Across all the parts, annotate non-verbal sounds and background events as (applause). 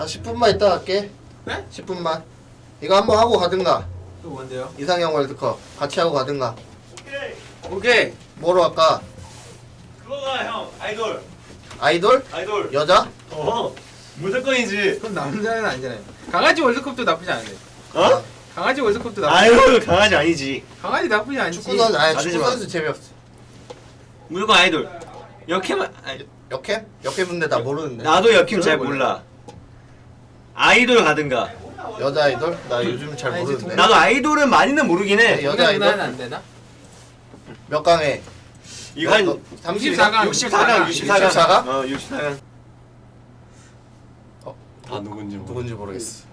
아 10분만 있다 갈게 네? 10분만 이거 한번 하고 가든가 또 뭔데요? 이상형 월드컵 같이 하고 가든가 오케이. 오케이. 뭐로 할까? 그거가 형 아이돌. 아이돌? 아이돌. 여자? 어. 무조건이지. 그건 남자는 아니잖아요. 강아지 월드컵도 나쁘지 않은데. 어? 강아지 월드컵도 나쁘지. 아유 강아지 아니지. 강아지 나쁘지 않지. 축구 선수 아니 가지지 축구 마. 선수 재미없어 무조건 아이돌. 역캠? 역캠 분데 나 모르는데 나도 역힘 잘 몰라. 아이돌 가든가. 여자 아이돌? 나 요즘 잘 아니, 모르는데 나도 아이돌은 많이는 모르긴 해. 네, 여자 아이돌? 안 되나? 몇 강에? 이거 한 30? 64강. 64강, 64강. 64강? 어, 64강. 다 누군지 모르. 누군지 모르겠어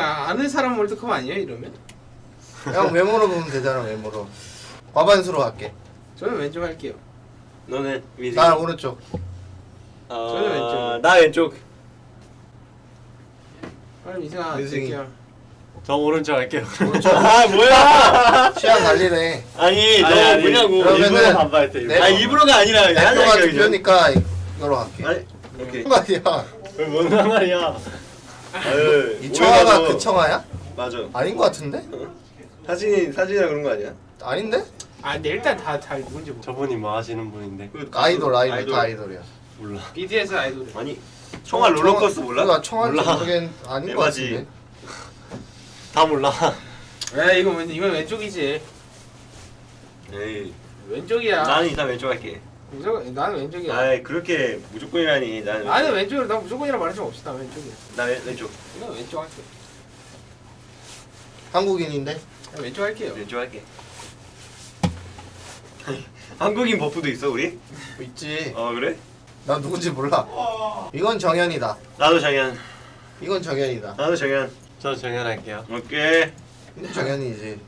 아- 아는 사람 월드컵 아니에요 이러면? 형 외모로 보면 되잖아 외모로 과반수로 갈게 저는 왼쪽 할게요. 너는 위지. 나 오른쪽 어, 저는 왼쪽. 나 왼쪽. 빨리 이승아 유승이. 드릴게요. 저 오른쪽 할게요. (laughs) 아 뭐야? 취향 달리네 아니 너 아니, 아니, 뭐냐고. 그러면은- 일부러 반발했대. 네. 일부러. 아 입으로가 아니라 내가. 대표니까 이거로 갈게 아니 오케이. 말이야 왜뭔 상관이야? 아유, 이 청아가. 그 청아야? 맞아. 아닌 것 같은데? 사진이 사진이라 그런 거 아니야? 아닌데? 아 근데 일단 다 잘 누군지 모르. 저분이 뭐 하시는 분인데 그 아이돌 아이돌, 아이돌. 다 아이돌이야 몰라. BTS 아이돌. 아니 청아 롤러코스터 몰라? 나 청아인지 몰라. 모르겠 아닌 것 에바지. 같은데 다 몰라. 에 이거 왼 이건 왼쪽이지. 에이 왼쪽이야. 나는 일단 왼쪽 할게. 무조건 나는 왼쪽이야. 아이 그렇게 무조건이라니 나는 나는 왼쪽으로 나 무조건이라 말할 수 없이 나 왼쪽이야. 나 왼, 왼쪽 이건 왼쪽 할게. 한국인인데? 나 왼쪽 할게요. 왼쪽 할게. (laughs) 한국인 buff도 있어 우리? 있지 어 그래? 나 누군지 몰라 이건 정현이다 나도 정현. 이건 정현이다 나도 정현. 저 정연할게요. 오케이. 이건 정현이지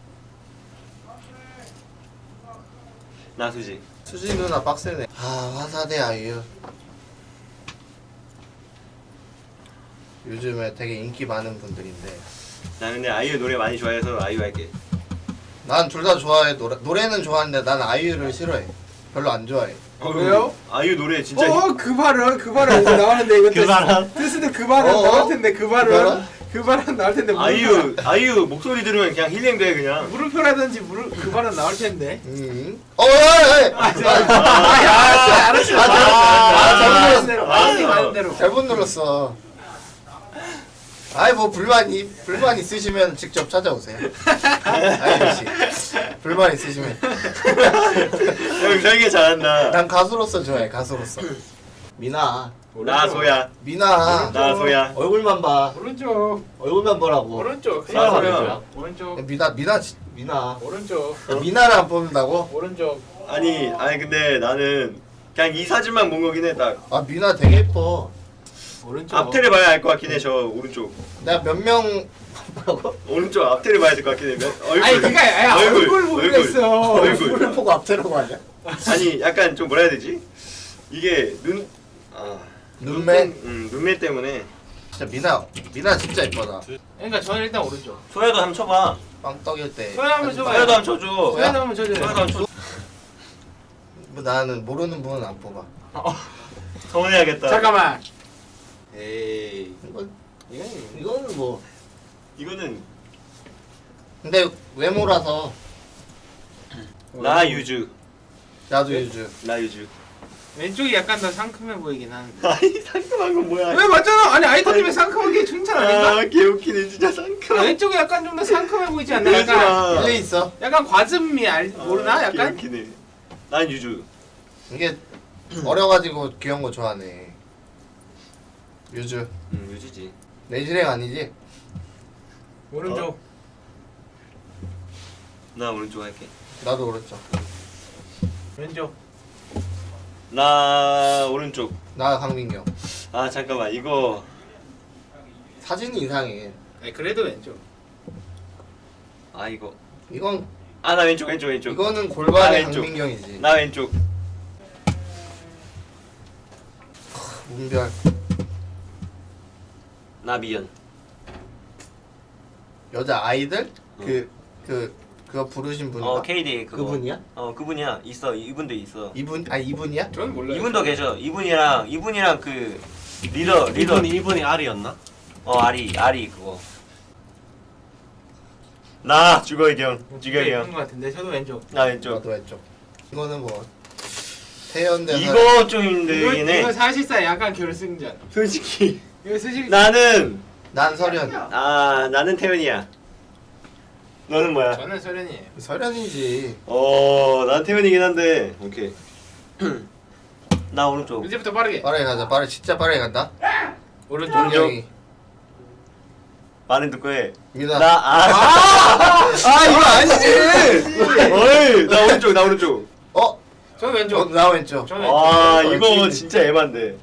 나 수지. 수지 누나 빡세네 아 화사대 아이유 요즘에 되게 인기 많은 분들인데 나 근데 아이유 노래 많이 좋아해서 아이유 할게. 난 둘 다 좋아해 노래, 노래는 좋아하는데 난 아이유를 싫어해 별로 안 좋아해 어, 왜요? 아이유 노래 진짜 히- 어그 발언 그 발언 오늘 나오는데 이거 그 발언? 테스트 그 발언 어? 나올 텐데 그그 발언? 그 발언 나올 텐데 아이유 아이유 목소리 들으면 그냥 힐링돼 그냥. 물음표라든지 물음 그 발언 나올 텐데. 음. 어, 아, 알았어, 알았어, 아, 잘- 아, 잘못 눌렀어. 잘못 눌렀어 아이 뭐 불만 이 불만 있으시면 직접 찾아오세요. 아이유 씨 불만 있으시면. 형 설계 잘한다. 난 가수로서 좋아해 가수로서. 미나. 나 소야. 미나. 나 소야. 얼굴만 봐. 오른쪽, 얼굴만 보라고. 오른쪽, 나 소야. 오른쪽, 미나 미나 지- 미나. 오른쪽, 미나를 안 뽑는다고? 오른쪽. 아니 아니 근데 나는 그냥 이 사진만 본 거긴 해. 딱. 아 미나 되게 예뻐 오른쪽. 앞태를 봐야 알 것 같긴 해. 저 오른쪽. 내가 몇명 뭐라고? 오른쪽 앞태를 봐야 될 것 같긴 해. 몇- 얼굴. 아니 그니까 야, 얼굴, 얼굴. 그랬어. 얼굴. 얼굴을 보고 앞태라고 하냐? 아니 약간 좀 뭐라 해야 되지? 이게 눈 아, 눈매? 음, 눈매 때문에 진짜 미나 미나 진짜 예쁘다 그러니까 저는 일단 오른쪽. 소야도 한번 쳐봐. 빵 떡일 때 소야 한번 쳐봐요. 소야도 한번 쳐줘. 소야? 소야 한번 쳐줘요. 소야도 한번 쳐. 뭐 나는 모르는 분은 안 뽑아 서운해야겠다. 잠깐만. 에이 이건 이거는 뭐 이거는 근데 외모라서 나 유주. 나도 유주 나 유주. 왼쪽이 약간 더 상큼해 보이긴 하는데. (laughs) 아니 상큼한 건 뭐야? 왜 맞잖아. 아니 아이템이 상큼한 게 칭찬 아닌가? 아 개웃기네 진짜 상큼. 왼쪽이 약간 좀 더 상큼해 보이지 않나? 약간 마. 일리 있어 약간 과즙미 알 모르나? 아, 약간 개웃기네. 난 유주. 이게 어려가지고 귀여운 거 좋아하네 유주 음 유주지. 내지랭 아니지? 오른쪽. 나 오른쪽 할게. 나도 그렇죠 왼쪽. 나 오른쪽. 나 강민경 아 잠깐만 이거 사진이 이상해 아니 그래도 왼쪽. 아 이거 이건 아 나 왼쪽 왼쪽 왼쪽. 이거는 나 골반의 왼쪽. 강민경이지 나 왼쪽. 문별 나 미연. 여자 아이들 그그 그거 부르신 분인가? 어 KD 그거. 그분이야? 어 그분이야. 있어 이분도 있어. 이분 아 이분이야? 저는 몰라요. 이분도 계셔. 이분이랑 이분이랑 그 리더 리더. 이분이 이분이 알이었나? 어 아리 아리 그거. 나 죽어 이경 죽여 이쁜 이경. 것 같은데 저도 왼쪽. 나 왼쪽. 저도 왼쪽. 이거는 뭐 태연대 이거 좀 힘들긴 해. 이거 사실상 약간 결승전. 솔직히 이거 나는 난 설현. 아 나는 태연이야. 너는 뭐야? 저는 소련이에요. 설현이지. 어, 난 태연이긴 한데. 오케이. (clears throat) 나 오른쪽. 이제부터 빠르게. 빠르게 가자. 빠르게 진짜 빠르게 간다. 오른쪽. 말은 듣고 해. 민아. 나 아. 아 (laughs) 이거 아니지. (laughs) 어이, 나 오른쪽, 나 오른쪽. 어? 어, 왼쪽. 나 왼쪽. 저는 왼쪽. 아, 왼쪽. 이거. 진짜 에반데. 이거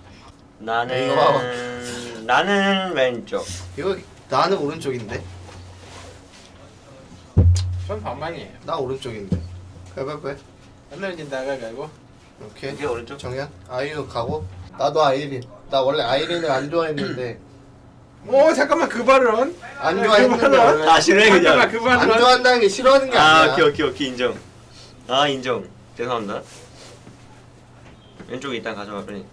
나는 봐봐. 나는 왼쪽. 이거 나는 오른쪽인데. 저는 반반이에요. 나 오른쪽인데. 빨빨빨. 맨날 이제 나가 가고. 오케이. 이게 오른쪽. 정현. 아이유 가고. 나도 아이린. 나 원래 아이린을 안 좋아했는데 오 잠깐만 그 발언. 안그 좋아했는데 발언. 원래 아, 싫어해 그냥. 그 발언. 안 좋아한다는 게 싫어하는 게 아, 아니야. 오케이, 오케이, 오케이, 인정. 아, 인정. 죄송합니다. 왼쪽에 일단 가져가 빨리.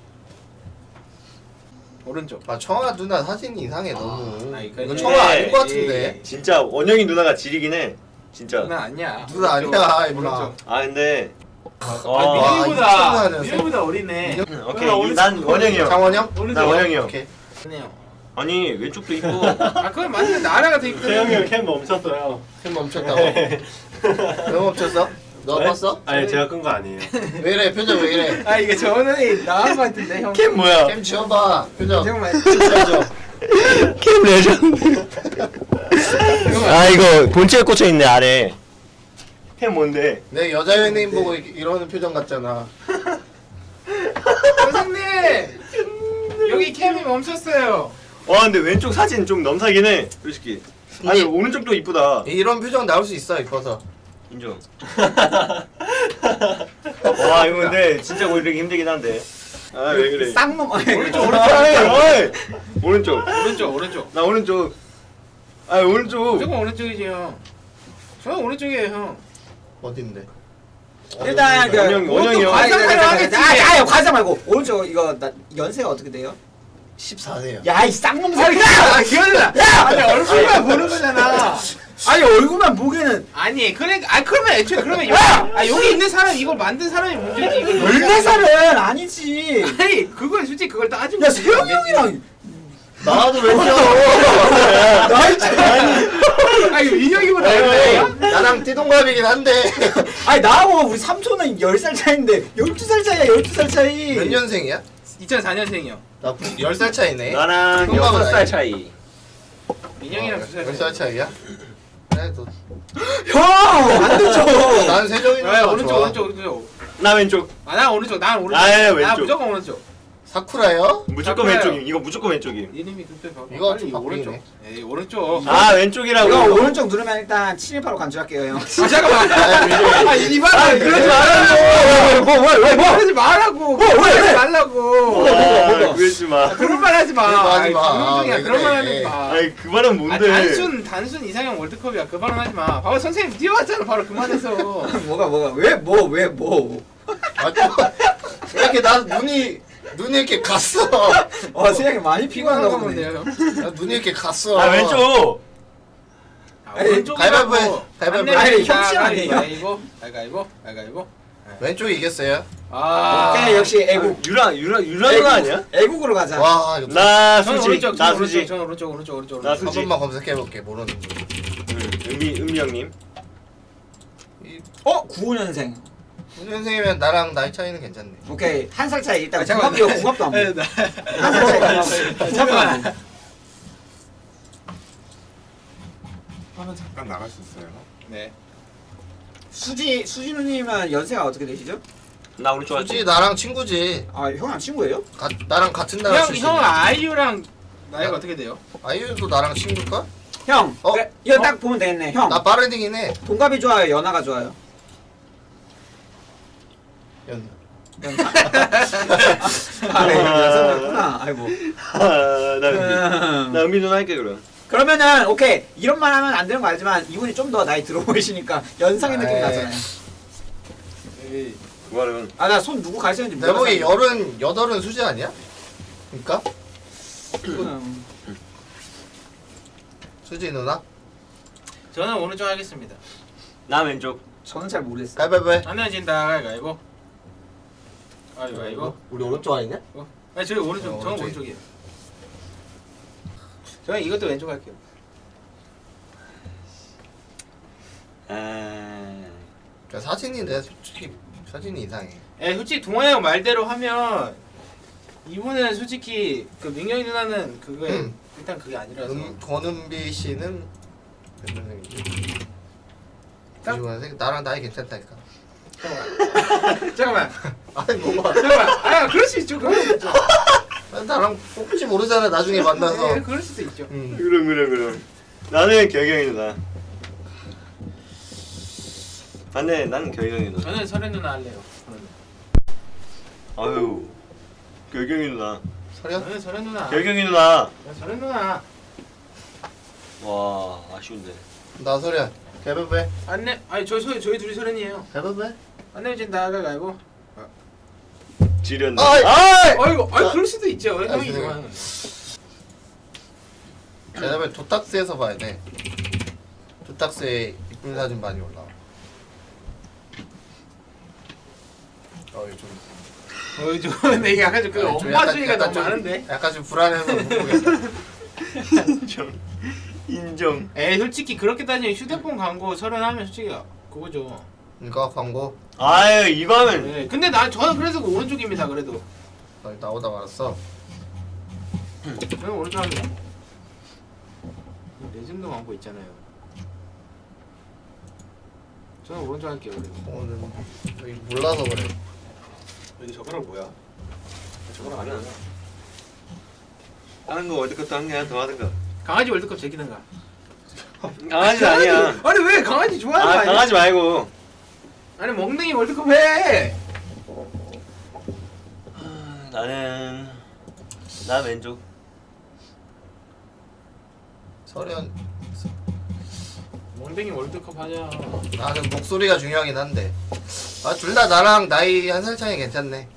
오른쪽. 아 청아 누나 사진이 이상해 너무. 아, 이거 이거 청아 아닌 것 예, 같은데. 진짜 원영이 누나가 지리긴 해. 진짜. 나 아니야. 누나. 아니야, 임마. 오른쪽. 아, 근데 아 어, 미래보다 이 미래보다 어리네. 오케이. 난 원영이 형. 장원영? 나 오른쪽. 원영이 형. 오케이. 네요. 아니, 왼쪽도 있고. (laughs) 아 그건 맞는데 나라가 더 이쁘네. 태영이 형 cam 멈췄어요. cam 멈췄다고. (laughs) 왜 멈췄어? 너 네? 봤어? 아니 제가 끈 거 아니에요. (laughs) 왜 이래 표정 왜 이래? 아 이게 저는 나온 것 같은데 형. cam 뭐야? cam 지워봐 표정. 지워줘. (laughs) cam legend. 아 이거 본체에 꽂혀 있네 아래. cam 뭔데? 내 여자 연예인 보고 이- 이러는 표정 같잖아. (laughs) 선생님 여기 캠이 멈췄어요. 와 근데 왼쪽 사진 좀 넘사긴 해. 솔직히. 아니 오른쪽도 이쁘다. 이런 표정 나올 수 있어 이뻐서. 인정. 와 이거 근데 진짜 고르기 힘들긴 한데. 아 왜 그래? 쌍놈 아니 오른쪽 오른쪽. 오른쪽. 오른쪽 오른쪽. 나 오른쪽. 아 오른쪽. 무조건 오른쪽이지 형. 저는 오른쪽이에요 형. 어딘데? 일단 그 원영- 원영이 형. 하겠지. 과장 말고 오른쪽 이거 나 연세가 어떻게 돼요? 14세요. 야 이 쌍놈 아니 살이 야 기현아. 아니 얼굴만 보는 거잖아. 아니 얼굴만 보기에는 아니 그래 아 그러면 애초에 그러면 여기 아 여기 있는 사람 이걸 만든 사람이 문제지 이걸. 열네 살은 아니지 아니 그걸 솔직히 그걸 따지면. 야 세영이 형이랑 나도 왼쪽. 나이 차이 아 이거 인혁이보다 에이, 어려요? 나랑 띠동갑이긴 한데 아니 나하고 우리 삼촌은 10살 차이인데 12살 차이야 12살 차이 몇 년생이야? 2004년생이요. 나 10살 차이네. 나랑 동갑은 여섯 살 아니지. 차이. 민혁이랑 두 살. 10살 차이야? 그래도 형안 되죠 난 세정이 아 오른쪽. 오른쪽 오른쪽. 나 왼쪽. 아 나 오른쪽 난 오른쪽. 아, 예, 나 왼쪽. 무조건 오른쪽. 사쿠라요? 무조건 바꿔요. 왼쪽임. 이거 무조건 왼쪽임. 이름이 그때 봐. 이거 좀. 오른쪽. 에이 오른쪽. 아 왼쪽이라고. 이거 오른쪽 누르면 일단 친일파로 간주할게요 형 아 잠깐만. 아 이발. 아 그러지 말라고. 뭐, 뭐, 왜, 뭐? 그러지 말라고. 왜, 왜? 그러지 말라고. 아, 그러지 마. 그런 말 하지 마. 하지 마. 왜 그런 말. 하지 마. 아니 그 말은 아, 뭔데? 단순 단순 이상형 월드컵이야. 그 발언 하지 마. 봐봐 선생님 뛰어왔잖아. 바로 그만해서. (laughs) 뭐가 뭐가 왜 뭐 왜뭐 아, 또 이렇게 나 눈이 눈이 이렇게 갔어. 어, 세영이 많이 피곤한가 피곤한가 보네 본데요. 나 눈이 이렇게 갔어. 아 왼쪽. 아. 가위바위보 해. 가위바위보 해. 아니, 협치 아니에요? 가위바위보. 가위바위보. 가위바위보. 왼쪽이 이겼어요. 아. 오케이 역시 애국 유라 유라 유라 누나 아니야? 애국으로 가자 와 나 수지. 오른쪽. 나. 수지. 저는 오른쪽. 오른쪽. 오른쪽. 나 오른쪽. 한 수지. 번만 검색해 볼게 모르는 거. 응, 은미 은미 형님. 어 95년생 9년생이면 나랑 나이 차이는 괜찮네. 오케이 한 살 차이 일단 아, 잠깐만. 궁합 이거 궁합도 안 네, 보여 나- 한살 차이 잠깐만 하면 잠깐 나갈 수 있어요. 네. 수지 수지 누님은 연세가 어떻게 되시죠? 나 오른쪽 할게. 굳이 나랑 친구지. 아 형이랑 친구예요? 가, 나랑 같은 나라 형. 형 아이유랑 나이가 야. 어떻게 돼요? 아이유도 나랑 친구일까? 형 어? 그래, 이거 딱 보면 되겠네 형 나 빠르딩이긴 해. 동갑이 좋아요 연하가 좋아요 연. 아네 연세구나 아이고 아 나 은미. 나 은미 누나 할게 그럼. 그러면은 오케이 이런 말 하면 안 되는 거 알지만 이분이 좀 더 나이 들어 보이시니까 연상의 느낌 에이. 나잖아요 그 말은 아나 손 누구 가르쳤는지 내 보기 열은 여덟은 수지 아니야? 그러니까 이거는 수지 누나 저는 오른쪽 하겠습니다. 나 왼쪽. 저는 잘 모르겠어요. 가위바위보 안 내진다 가위바위보. 가위바위보. 우리 오른쪽 아니냐? 아니 저희 오른쪽, 어, 저는 오른쪽이. 오른쪽이에요. 저는 이것도 왼쪽 할게요. 아. 저 사진이 내 솔직히 사진이 이상해 예, 솔직히 동환이 형 말대로 하면 이분은 솔직히 그 민경이 누나는 그거에 음. 일단 그게 아니라서 음, 권은비 씨는 몇 년생이지? 딱- 95년생 나랑 나이 괜찮다니까 잠깐만 (laughs) 잠깐만 아니 뭐가 잠깐만 아 그럴 수 있죠 그럴 수 있죠 나랑 혹시 모르잖아 나중에 만나서 네, 그럴 수도 있죠 음. 그럼 그럼 그럼. 나는 결경이 누나. 안돼 나는 결경이 누나. 저는 설현 누나 할래요. 아유. 결경이 누나. 서련? 저는 설현 누나 결경이 누나. 설현 누나 와 아쉬운데. 나 서련 가위바위보 안내 아니 저희 저희 저희 둘이 설현이에요 가위바위보 안 내진다 가위바위보 지렸네. 아이! 아이! 아이고 아 그럴 수도 있죠 아, 형이. 좋아하는 그다음에 도딱스에서 봐야 돼 도딱스에 이쁜 사진 많이 올라와 어좀 어이 (laughs) 근데 이게 약간 좀그 좀 엄마 약간- 주의가 약간 너무 좀- 많은데 약간 좀 불안해서 못 보겠다 인정. 인정. 에이 솔직히 그렇게 따지면 휴대폰 광고 설현하면 솔직히 그거죠 이거 광고 아유 이거 하면 네, 근데 나 저는 그래서 그 오른쪽입니다 그래도 어, 나오다 말았어 저는 오른쪽 합니다 레전드 광고 있잖아요 저는 오른쪽 할게요 그래도 오늘 여기 몰라서 그래 여기 저거랑 뭐야? 저거랑 아니야. 다른 거 월드컵도 한개 하나 더 하든가. 강아지 월드컵 제기든가 강아지 아니야. 아니 왜 강아지 좋아하는 거아 아니야? 강아지 말고. 아니 멍댕이 월드컵 해 아, 나는 나 왼쪽. 서련 멍댕이 월드컵 하자 나는 목소리가 중요하긴 한데 아 둘 다 나랑 나이 한 살 차이 괜찮네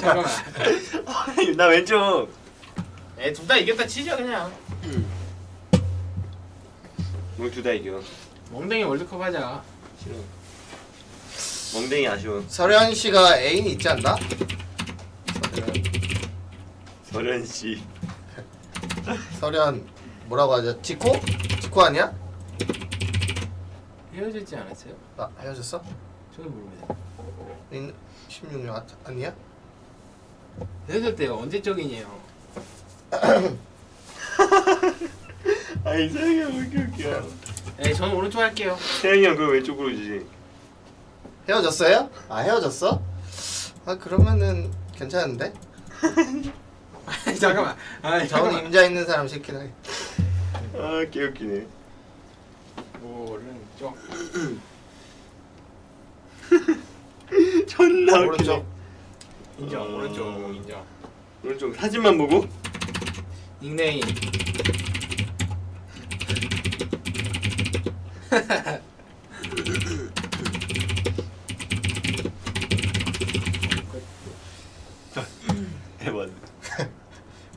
잠깐만 나 왼쪽. 에둘 다 이겼다 치자 그냥 우리 둘다 이겨. 멍댕이 월드컵 하자 싫어. 멍댕이 아쉬워. 서련 씨가 애인이 있지 않나? 서련 씨. 서련 뭐라고 하죠? 지코? 지코 아니야? 헤어졌지 않았어요? 나 헤어졌어? 저는 모릅니다 16년 아, 아니야? 헤어졌대요 언제적이냐요 (laughs) 아 이상해 왜 이렇게 웃겨. 에 저는 오른쪽 할게요 태영이 형 그거 왼쪽으로 주지. 헤어졌어요? 아 헤어졌어? 아 그러면은 괜찮은데? 잠깐만 아 저는 임자 있는 사람 시키다 아 개웃기네. 오른쪽 (laughs) 존나 웃기네. 오른쪽 인정 어. 오른쪽 인정 오른쪽 사진만 보고. 닉네임 (laughs)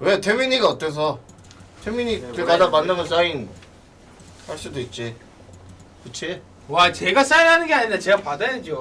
왜 태민이가 어때서? 태민이 네, 길 뭐라 가다 했는데? 만나면 사인 할 수도 있지 그치? 와 제가 사인하는 게 아니라 제가 받아야죠